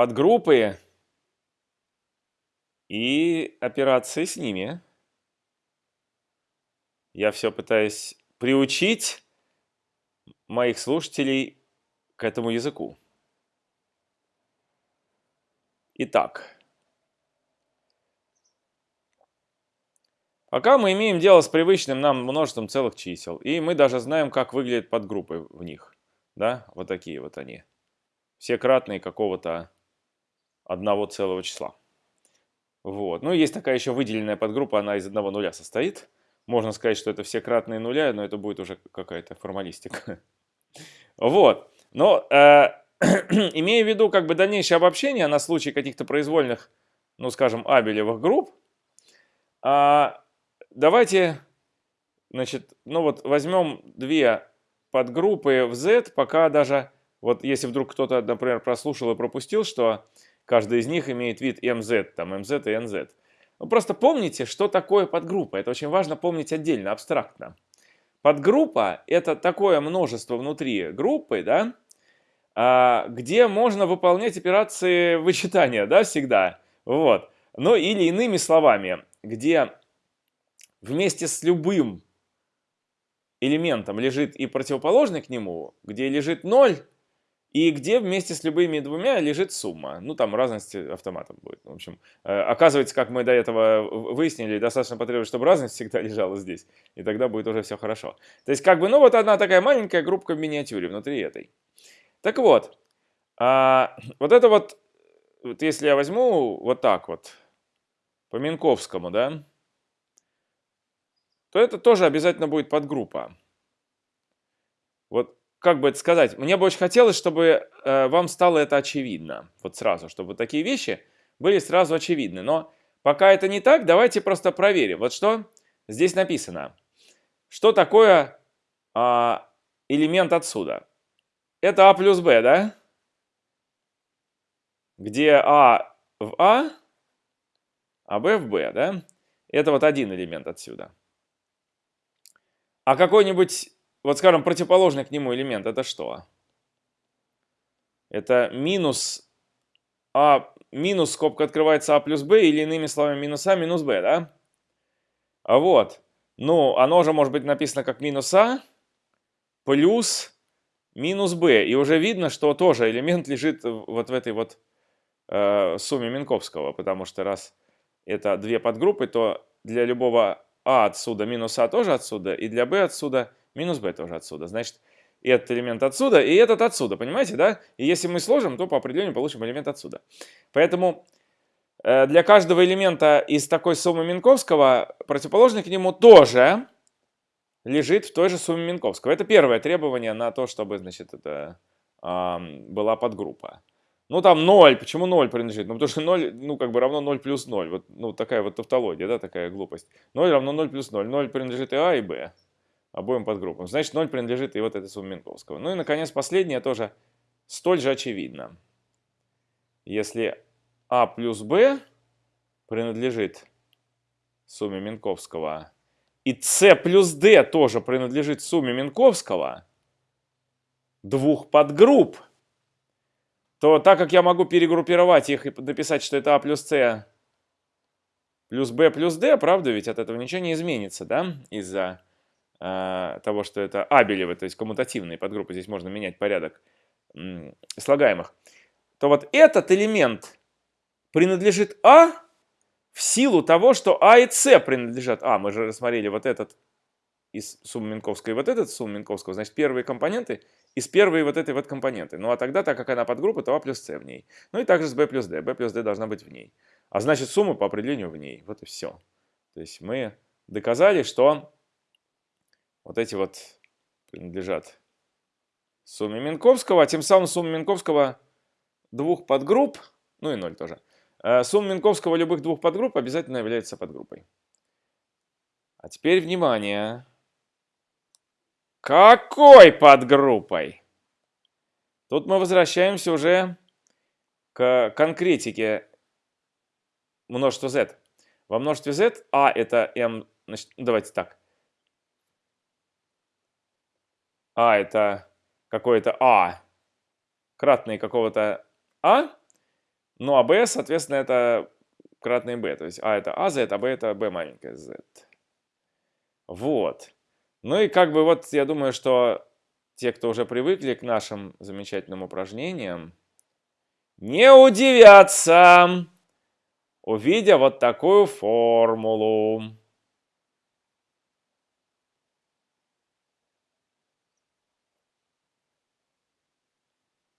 подгруппы и операции с ними. Я все пытаюсь приучить моих слушателей к этому языку. Итак, пока мы имеем дело с привычным нам множеством целых чисел, и мы даже знаем, как выглядят подгруппы в них. Да, вот такие вот они. Все кратные какого-то одного целого числа. Вот. Ну, есть такая еще выделенная подгруппа, она из одного нуля состоит. Можно сказать, что это все кратные нуля, но это будет уже какая-то формалистика. Вот. Но э, имея в виду как бы дальнейшее обобщение на случай каких-то произвольных, ну скажем, абелевых групп, а, давайте, значит, ну вот возьмем две подгруппы в Z, пока даже, вот если вдруг кто-то, например, прослушал и пропустил, что каждый из них имеет вид MZ, там MZ и NZ. Ну, просто помните, что такое подгруппа. Это очень важно помнить отдельно, абстрактно. Подгруппа – это такое множество внутри группы, да, а, где можно выполнять операции вычитания, да, всегда. Вот. Ну или иными словами, где вместе с любым элементом лежит и противоположный к нему, где лежит 0, и где вместе с любыми двумя лежит сумма. Ну, там разность автоматом будет. В общем, э, оказывается, как мы до этого выяснили, достаточно потребует, чтобы разность всегда лежала здесь. И тогда будет уже все хорошо. То есть, как бы, ну, вот одна такая маленькая группка в миниатюре внутри этой. Так вот, а, вот это вот, вот, если я возьму вот так вот, по Минковскому, да, то это тоже обязательно будет подгруппа. Вот как бы это сказать, мне бы очень хотелось, чтобы э, вам стало это очевидно. Вот сразу, чтобы такие вещи были сразу очевидны. Но пока это не так, давайте просто проверим. Вот что здесь написано. Что такое э, элемент отсюда? Это А плюс Б, да? Где А в А, а Б в Б, да? Это вот один элемент отсюда. А какой-нибудь, вот скажем, противоположный к нему элемент, это что? Это минус А, минус скобка открывается А плюс Б, или иными словами минус А минус Б, да? А вот, ну, оно же может быть написано как минус А плюс минус b. И уже видно, что тоже элемент лежит вот в этой вот э, сумме Минковского, потому что раз это две подгруппы, то для любого а отсюда минус а тоже отсюда, и для b отсюда минус b тоже отсюда. Значит, этот элемент отсюда, и этот отсюда, понимаете, да? И если мы сложим, то по определению получим элемент отсюда. Поэтому э, для каждого элемента из такой суммы Минковского противоположный к нему тоже лежит в той же сумме Минковского. Это первое требование на то, чтобы, значит, это э, была подгруппа. Ну, там 0. Почему 0 принадлежит? Ну, потому что 0, ну, как бы равно 0 плюс 0. Вот, ну, такая вот тавтология, да, такая глупость. 0 равно 0 плюс 0. 0 принадлежит и А, и Б. Обоим подгруппам. Значит, 0 принадлежит и вот этой сумме Минковского. Ну и, наконец, последнее тоже столь же очевидно. Если А плюс Б принадлежит сумме Минковского и С плюс D тоже принадлежит сумме Минковского, двух подгрупп, то так как я могу перегруппировать их и написать, что это А плюс С плюс Б плюс D, правда ведь от этого ничего не изменится, да, из-за того, что это абелевы, то есть коммутативные подгруппы, здесь можно менять порядок слагаемых, то вот этот элемент принадлежит А, в силу того, что А и С принадлежат А. Мы же рассмотрели вот этот из суммы Минковской и вот этот суммы Минковского. Значит, первые компоненты из первой вот этой вот компоненты. Ну а тогда, так как она подгруппа, то А плюс С в ней. Ну и также с Б плюс Д. Б плюс Д должна быть в ней. А значит, сумма по определению в ней. Вот и все. То есть мы доказали, что вот эти вот принадлежат сумме Минковского, а тем самым сумма Минковского двух подгрупп, ну и ноль тоже, Э, сумма Минковского любых двух подгрупп обязательно является подгруппой. А теперь внимание. Какой подгруппой? Тут мы возвращаемся уже к конкретике множества z. Во множестве z а это m, значит, давайте так. А это какое-то а, кратное какого-то а, Ну, а b, соответственно, это кратное b. То есть а это а z, а b это b маленькая z. Вот. Ну и как бы вот я думаю, что те, кто уже привыкли к нашим замечательным упражнениям, не удивятся, увидя вот такую формулу.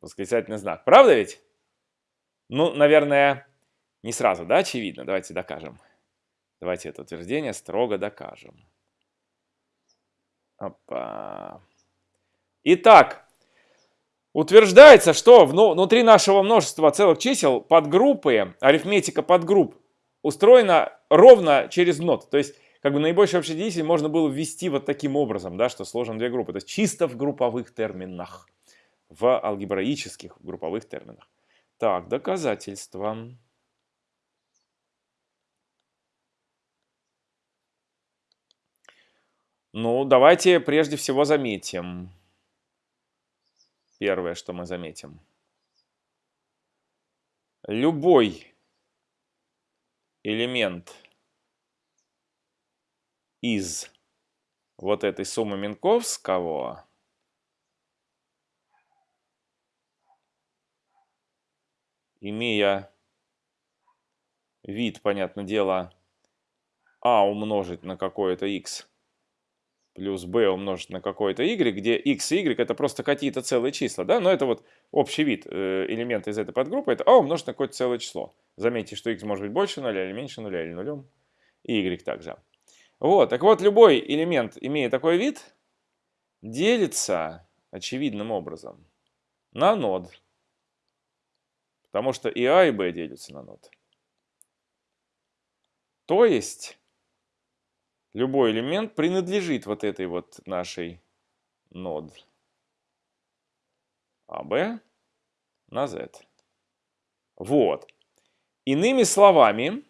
Восклицательный знак. Правда ведь? Ну, наверное, не сразу, да, очевидно. Давайте докажем. Давайте это утверждение строго докажем. Опа. Итак, утверждается, что внутри нашего множества целых чисел подгруппы, арифметика подгрупп устроена ровно через нот. То есть, как бы наибольший общий делитель можно было ввести вот таким образом, да, что сложен две группы. То есть, чисто в групповых терминах, в алгебраических групповых терминах. Так, доказательства. Ну, давайте прежде всего заметим. Первое, что мы заметим. Любой элемент из вот этой суммы Минковского имея вид, понятное дело, а умножить на какое-то x плюс b умножить на какое-то y, где x и y это просто какие-то целые числа, да, но это вот общий вид э, элемента из этой подгруппы, это а умножить на какое-то целое число. Заметьте, что x может быть больше нуля или меньше нуля, или нулем, и y также. Вот, так вот, любой элемент, имея такой вид, делится очевидным образом на нод. Потому что и а, и b делятся на нод. То есть любой элемент принадлежит вот этой вот нашей нод АБ на Z. Вот. Иными словами,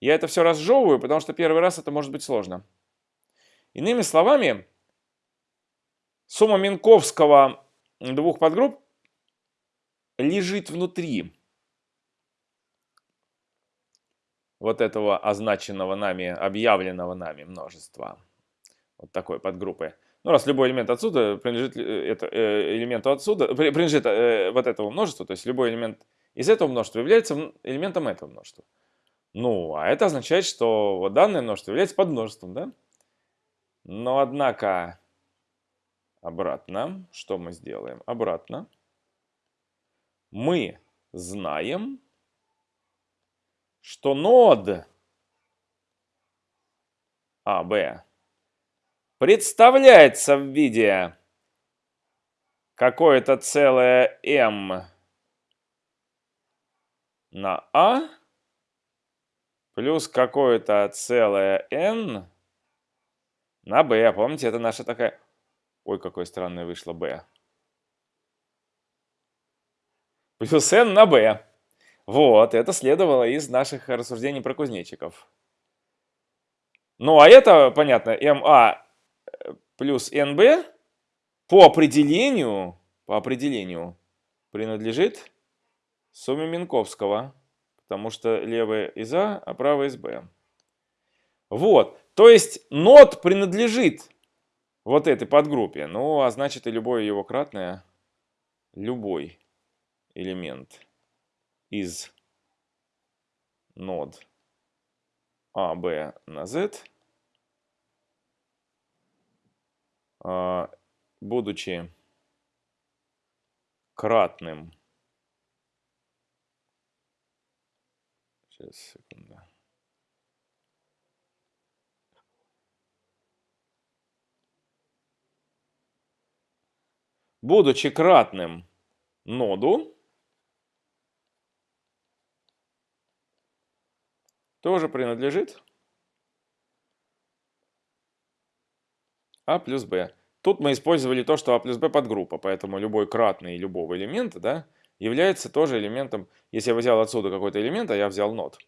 я это все разжевываю, потому что первый раз это может быть сложно. Иными словами, сумма Минковского двух подгрупп лежит внутри вот этого означенного нами, объявленного нами множества. Вот такой подгруппы. Ну, раз любой элемент отсюда принадлежит э, это, э, элементу отсюда, принадлежит э, вот этому множеству, то есть любой элемент из этого множества является элементом этого множества. Ну, а это означает, что вот данное множество является подмножеством, да? Но, однако, обратно, что мы сделаем? Обратно. Мы знаем, что нод АБ представляется в виде какое-то целое m на А плюс какое-то целое n на b. Помните, это наша такая... Ой, какой странный вышло b. Плюс n на b. Вот, это следовало из наших рассуждений про кузнечиков. Ну, а это, понятно, МА э, плюс НБ по определению, по определению принадлежит сумме Минковского, потому что левая из А, а правая из Б. Вот, то есть нот принадлежит вот этой подгруппе, ну, а значит и любое его кратное, любой элемент из нод А, Б на Z, а, будучи кратным Сейчас, секунду. Будучи кратным ноду, тоже принадлежит А плюс Б. Тут мы использовали то, что А плюс Б подгруппа, поэтому любой кратный любого элемента да, является тоже элементом, если я взял отсюда какой-то элемент, а я взял нот,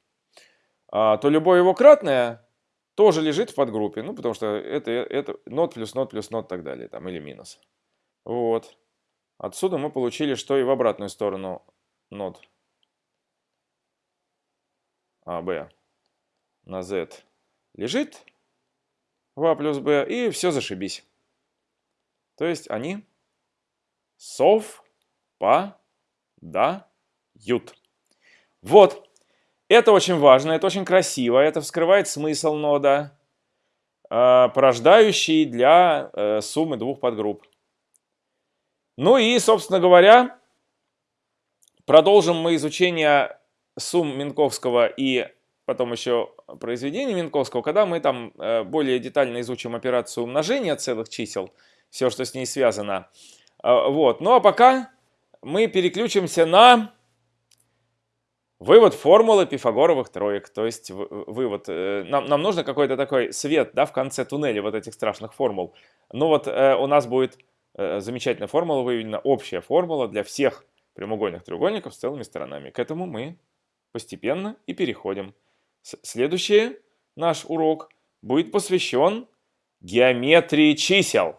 а, то любое его кратное тоже лежит в подгруппе, ну, потому что это, это нот плюс нот плюс нот и так далее, там, или минус. Вот. Отсюда мы получили, что и в обратную сторону нод АБ на Z лежит в А плюс Б, и все зашибись. То есть они совпадают. Вот. Это очень важно, это очень красиво, это вскрывает смысл нода, э, порождающий для э, суммы двух подгрупп. Ну и, собственно говоря, продолжим мы изучение сумм Минковского и потом еще произведения Минковского, когда мы там э, более детально изучим операцию умножения целых чисел, все, что с ней связано. Вот. Ну а пока мы переключимся на Вывод формулы пифагоровых троек, то есть вывод. Э, нам, нам нужно какой-то такой свет да, в конце туннеля вот этих страшных формул. Ну вот э, у нас будет замечательная формула выведена, общая формула для всех прямоугольных треугольников с целыми сторонами. К этому мы постепенно и переходим. Следующий наш урок будет посвящен геометрии чисел.